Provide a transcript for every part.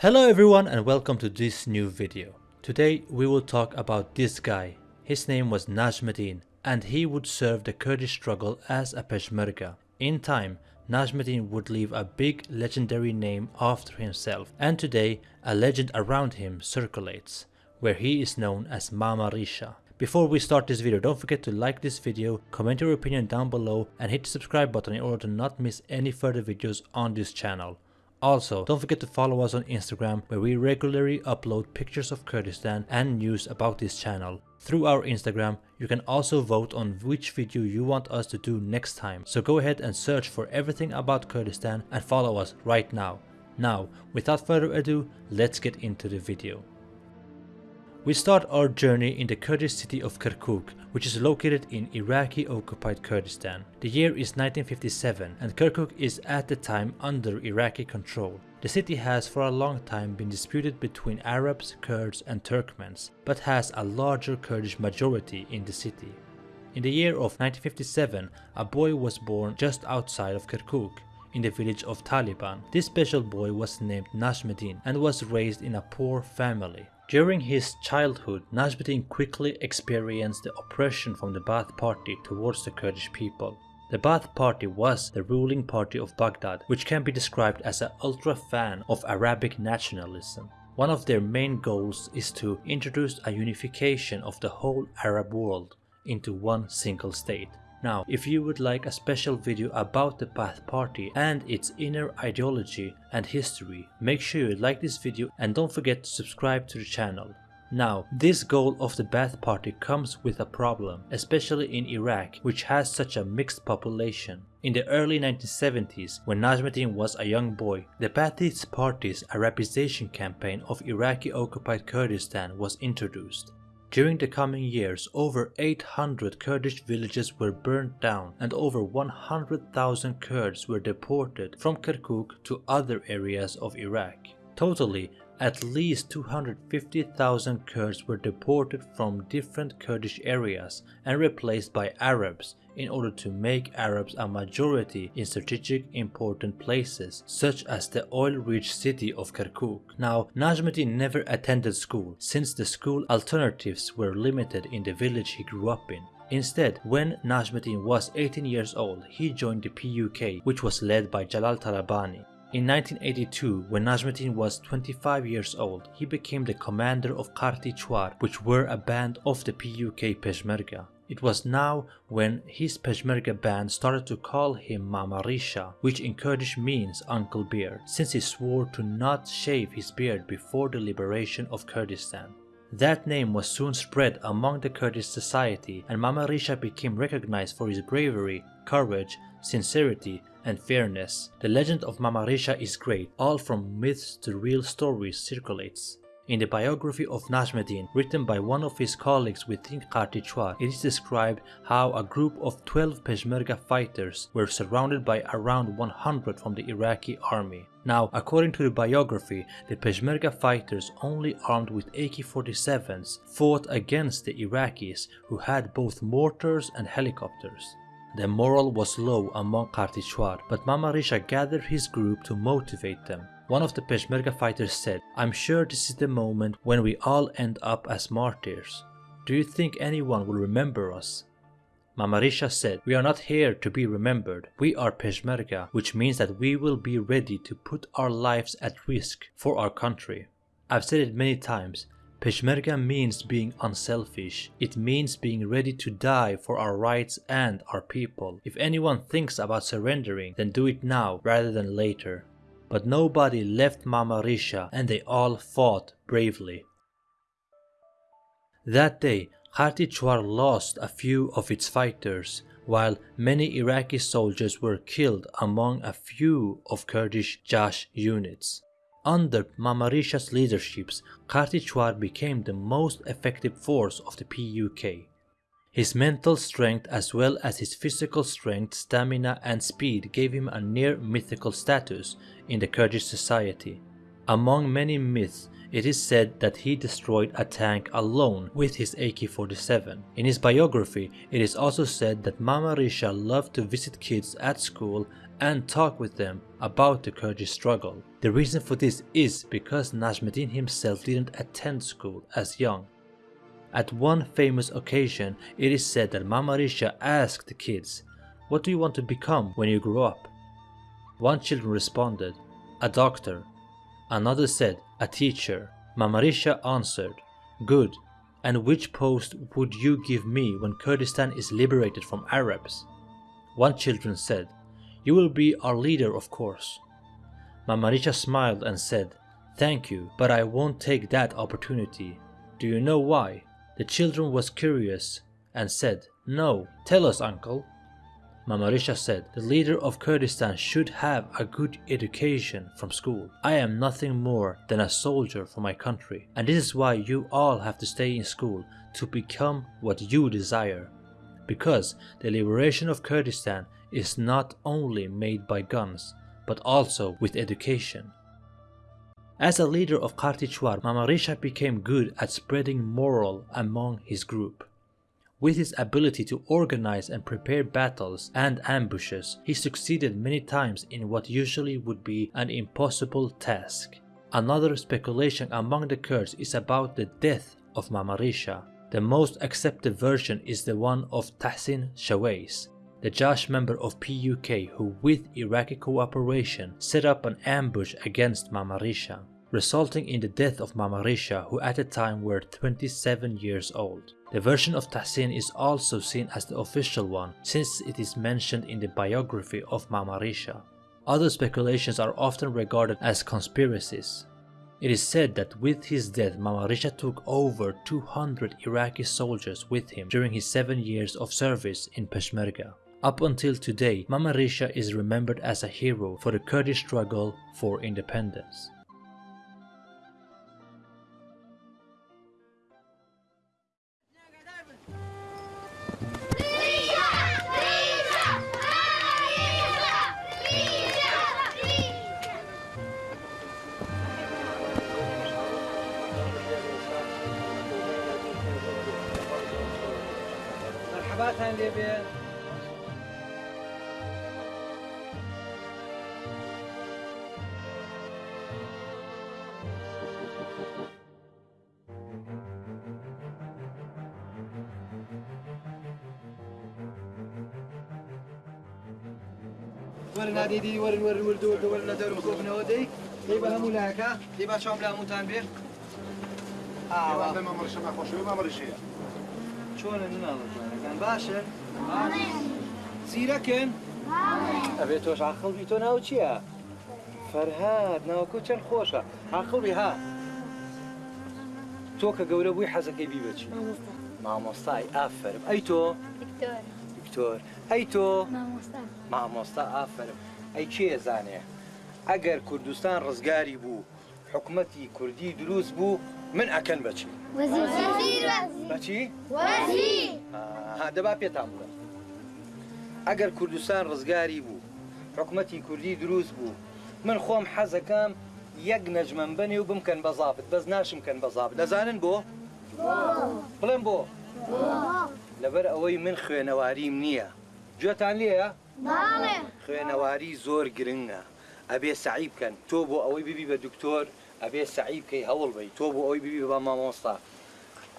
Hello everyone and welcome to this new video. Today we will talk about this guy. His name was Najmuddin and he would serve the Kurdish struggle as a Peshmerga. In time, Najmuddin would leave a big legendary name after himself and today a legend around him circulates, where he is known as Mama Risha. Before we start this video, don't forget to like this video, comment your opinion down below and hit the subscribe button in order to not miss any further videos on this channel. Also, don't forget to follow us on Instagram where we regularly upload pictures of Kurdistan and news about this channel. Through our Instagram, you can also vote on which video you want us to do next time. So go ahead and search for everything about Kurdistan and follow us right now. Now, without further ado, let's get into the video. We start our journey in the Kurdish city of Kirkuk, which is located in Iraqi-occupied Kurdistan. The year is 1957 and Kirkuk is at the time under Iraqi control. The city has for a long time been disputed between Arabs, Kurds and Turkmens, but has a larger Kurdish majority in the city. In the year of 1957, a boy was born just outside of Kirkuk, in the village of Taliban. This special boy was named Najmuddin and was raised in a poor family. During his childhood, Najmuddin quickly experienced the oppression from the Ba'ath Party towards the Kurdish people. The Ba'ath Party was the ruling party of Baghdad, which can be described as an ultra fan of Arabic nationalism. One of their main goals is to introduce a unification of the whole Arab world into one single state. Now, if you would like a special video about the Ba'ath Party and its inner ideology and history, make sure you like this video and don't forget to subscribe to the channel. Now, this goal of the Ba'ath Party comes with a problem, especially in Iraq, which has such a mixed population. In the early 1970s, when Najmuddin was a young boy, the Ba'athist Party's Arabization campaign of Iraqi-occupied Kurdistan was introduced. During the coming years, over 800 Kurdish villages were burnt down and over 100,000 Kurds were deported from Kirkuk to other areas of Iraq. Totally, at least 250,000 Kurds were deported from different Kurdish areas and replaced by Arabs in order to make Arabs a majority in strategic important places such as the oil-rich city of Kirkuk. Now, Najmuddin never attended school since the school alternatives were limited in the village he grew up in. Instead, when Najmuddin was 18 years old, he joined the PUK, which was led by Jalal Talabani. In 1982, when Najmuddin was 25 years old, he became the commander of Qarti Chwar, which were a band of the PUK Peshmerga. It was now when his Peshmerga band started to call him Mama Risha, which in Kurdish means Uncle Beard, since he swore to not shave his beard before the liberation of Kurdistan. That name was soon spread among the Kurdish society and Mama Risha became recognized for his bravery, courage, sincerity and fairness. The legend of Mama Risha is great, all from myths to real stories circulates. In the biography of Najmuddin, written by one of his colleagues within Qarti Chwar, it is described how a group of 12 Peshmerga fighters were surrounded by around 100 from the Iraqi army. Now, according to the biography, the Peshmerga fighters only armed with AK-47s fought against the Iraqis who had both mortars and helicopters. The morale was low among Qarti Chwar, but Mama Risha gathered his group to motivate them. One of the Peshmerga fighters said, I'm sure this is the moment when we all end up as martyrs. Do you think anyone will remember us? Mama Risha said, we are not here to be remembered. We are Peshmerga, which means that we will be ready to put our lives at risk for our country. I've said it many times, Peshmerga means being unselfish. It means being ready to die for our rights and our people. If anyone thinks about surrendering, then do it now rather than later but nobody left Mama Risha and they all fought bravely. That day, Qarti Chwar lost a few of its fighters, while many Iraqi soldiers were killed among a few of Kurdish Jash units. Under Mama Risha's leadership, Qarti became the most effective force of the PUK. His mental strength as well as his physical strength, stamina and speed gave him a near mythical status in the Kurdish society. Among many myths, it is said that he destroyed a tank alone with his AK-47. In his biography, it is also said that Mama Risha loved to visit kids at school and talk with them about the Kurdish struggle. The reason for this is because Najmuddin himself didn't attend school as young. At one famous occasion, it is said that Mamarisha asked the kids, What do you want to become when you grow up? One child responded, A doctor. Another said, A teacher. Mamarisha answered, Good. And which post would you give me when Kurdistan is liberated from Arabs? One children said, You will be our leader of course. Mama Mamarisha smiled and said, Thank you, but I won't take that opportunity. Do you know why? The children was curious and said, No, tell us uncle. Mamarisha said, the leader of Kurdistan should have a good education from school. I am nothing more than a soldier for my country, and this is why you all have to stay in school to become what you desire. Because the liberation of Kurdistan is not only made by guns, but also with education. As a leader of Qarti Chwar, Mamarisha became good at spreading moral among his group. With his ability to organize and prepare battles and ambushes, he succeeded many times in what usually would be an impossible task. Another speculation among the Kurds is about the death of Mamarisha. The most accepted version is the one of Tahsin Shawais, the Jash member of PUK who with Iraqi cooperation set up an ambush against Mamarisha, resulting in the death of Mamarisha who at the time were 27 years old. The version of Tahsin is also seen as the official one since it is mentioned in the biography of Mamarisha. Other speculations are often regarded as conspiracies. It is said that with his death Mamarisha took over 200 Iraqi soldiers with him during his 7 years of service in Peshmerga. Up until today, Mamarisha is remembered as a hero for the Kurdish struggle for independence. مرحبا نادي دي ور ور ور دو دو ولنا دور مكوف نودي يبقى هم ولاكا يبقى شو عملها موتان بير آه والله ما مرش ما خوش ما مرش شلون أنا كان باشا زيركن ابي توش عقل بيتو ناو تشيا فەرهاد ناوکوچەند خۆشە عقڵی ها. تۆ کە گەورە بووی حەزەکەی بیبچی مامۆستای ئافرم ئەی تۆ دکتۆر ئەی تۆ؟ مامۆستا. مامۆستا ئافرم. ئەی کێ زانێ؟ ئەگەر کوردستان ڕزگاری بوو حکومەتی کوردی دروست بوو من ئەکەن بچی وزير بچی؟ وزير ها دەبا پێتان بڵێ ئەگەر کوردستان ڕزگاری بوو حکومەتی کوردی دروست بوو من خۆم حەزەکەم یەک نەجمەم بنێ و بمکەن بەزابت بەس ناشمکەن بەزابت دەزانن بۆ؟ بڵێن بۆ. لەبەر ئەوەی من خوێنەواریم نییە. گوێتان لێە خوێنەواری زۆر گرنگە. ئەبێ سعی بکەن تۆ بۆ ئەوەی ببی بە دکتۆر ئەبێ سعی بکەی هەوڵ بی. تۆ بۆ ئەوەی ببی بە مامۆستا.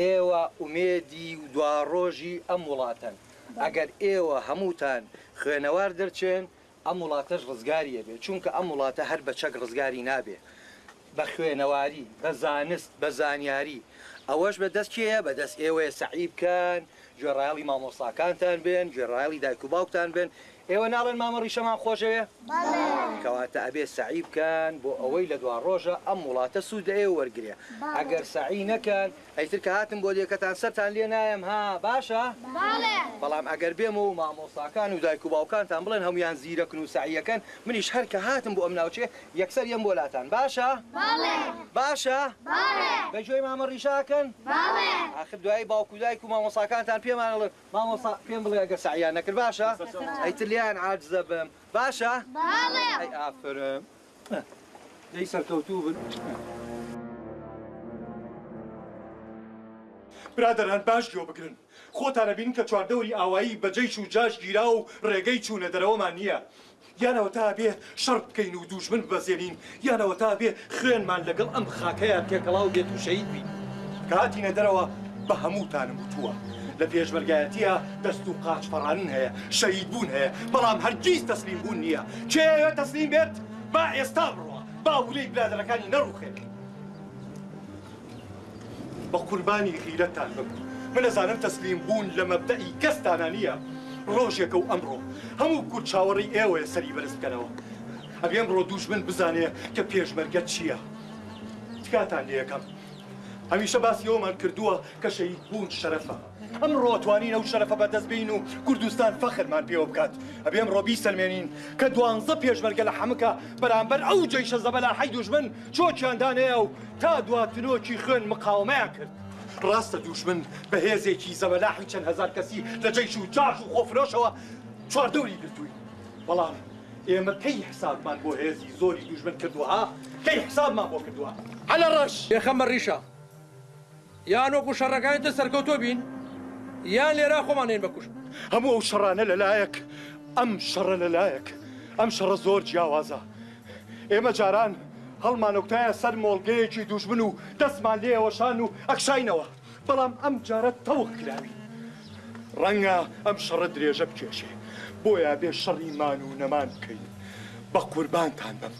ئێوە ئومێدی و دواڕۆژی ئەم وڵاتەن ئەگەر ئێوە هەمووتان خوێنەوار دەرچێن ئەم وڵاتەش ڕزگاریە بێ. چونکە ئەم وڵاتە هەر بە چەک ڕزگاری نابێ. بە خوێنەواری بە زانست بە زانیاری. ئەوەش بە دەست کێە بە دەست ئێوەیە سعی بکەن گوێڕایڵی مامۆساکانتان بێن گوێڕایڵی دایک و باوکتان بێن. ئێوە ناڵێن مامەڕی شەمان خۆشەوێ؟ کەواتە ئەبێ سعی بکەن بۆ ئەوەی لە دوا ڕۆژە ئەم وڵاتە سوود ئێوە وەرگێ ئەگەر سعی نەکەن ئەیتر کە هاتم بۆ دیەکەتان سەران لێ نایم ها باشە؟ بالي بەڵام ئەگەر بێم و مامۆستاکان و دایک و باوکانتان بڵێن هەمویان زیرەکن و سعیەکەن منیش هەر کە هاتم بۆ ئەم ناوچێ یەکسەر یەم بۆلاتان. باشە؟ بالي باشە؟ بالي بەگوێی مامە ڕیشاکەن بالي آخر دوای باوکو و دایک و مامۆساکانتان پێمانڵێن مامۆسا پێم بڵێ ئەگەر سعیان نەکرد. باشە؟ ئەیتر لیان عاجزە بم. باشە؟ بالي ئەی ئافرم. دەی سەرکەوتوو بن. برادران باش گوێ بگرن خۆتانە بین کە چواردەوری ئاوایی بەجەیش و جاش گیرا و ڕێگەی چوونە دەرەوەمان نییە. یانەوە تا بێ شەڕ بکەین و دوژمن بەزێنین یانەوە تا بێ خوێنمان لەگەڵ ئەم خاکەیە تێکەڵاو بێت و شەید بین. کاتینە دەرەوە بە هەمووتانم وتووە. لە پێشمەرگایەتیە دەست و قاچ فەڕانن هەیە شەید بوون هەیە. بەڵام هەرگیز تەسلیم بوون نییە. کێوێت تەسلیم بێت؟ با ئێستا بڕوە. با ولەی برادەرەکانی نەڕوخێت. بە قوربانی غیرەتان بم من ئەزانم تەسلیم بوون لە مەبدەئی کەستانە نییە. ڕۆژێکە و ئەمڕۆ. هەموو کورد چاوەڕی ئێوەیە سەری بەرز بکەنەوە. ئەبێ ئەمڕۆ دوژمن بزانێ کە پێشمەرگە چییە؟ تکاتان لێ یەکەم. هەمیشە باسی ئەومان کردووە کە شەید بوون شەرەفە. ئەمڕۆ توانین ئەو شەرەفە بەدەستبین و کوردستان فەخرمان پێوە بکات. ئەبێ ئەمڕۆ بیسەلمێنین کە دوانزە پێشمەرگە لە حەمکە بەرامبەر ئەو جەیشە زەبەلا حەی دوژمن چۆچیاندانەیە و تا دواتنۆکی خوێن مقاومەیان کرد. ڕاستە دوشمن بە هێزێکی زەبەلاحی چەند هزار کەسی لە جەیش و جاش و خۆفرۆشەوە چواردەوری گرتووی. بەڵام ئێمە کەی حسابمان بۆ هێزی زۆری دوژمن کردووە؟ کەی حسابمان بۆ کردووە؟ على ڕەش! یەخەمە ڕیشە یان وەکو شەڕەکانتە سەرکەوتۆ بین یان لێرا خۆمانێن بکوش هەموو ئەو شەڕانە لەلایەک ئەم شەڕە لەلایەک ئەم شەڕە زۆر جیاوازە. ئێمە جاران هەڵمانۆکتایە سەر مۆڵگەیەکی دوژمن و دەستمان لێەوەشان و ئەکشینەوە بەڵام ئەم جارە تەوق کراوی. ڕەنگە ئەم شەڕە درێژە بکێشێ. بۆیە بێ شەڕیمان و نەمان بکەین. بە قوربانتان بم.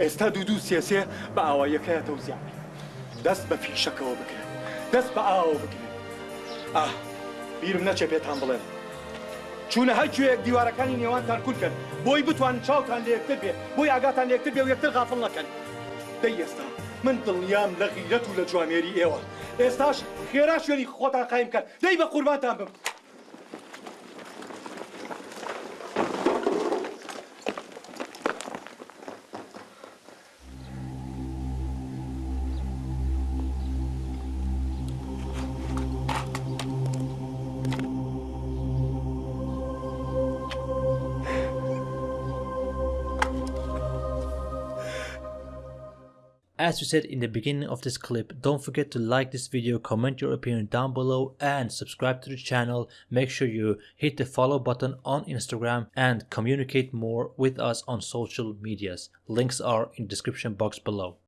ئێستا دوو دوو سێسێ بە ئاوایەکەیەتەوە زیانی دەست بە فیشەکەەوە بگرن دەست بە ئاوە بگرن ئا بیرم نەچێ پێتان بڵێن چونە هەرکوێک دیوارەکانی نێوانتان کورکن بۆی بتوان چاوتان لە یەکتر بێ بۆی ئاگاتان لە یەکتر بێ و یەکتر غافڵ نەکەن. دەی ئێستا من دڵنیام لە غیرەت و لە جوامێری ئێوە. ئێستاش خێرا شوێنی خۆتان قایم کەن دەی بە قوربانتان بم. As we said in the beginning of this clip, don't forget to like this video, comment your opinion down below and subscribe to the channel. Make sure you hit the follow button on Instagram and communicate more with us on social medias. Links are in the description box below.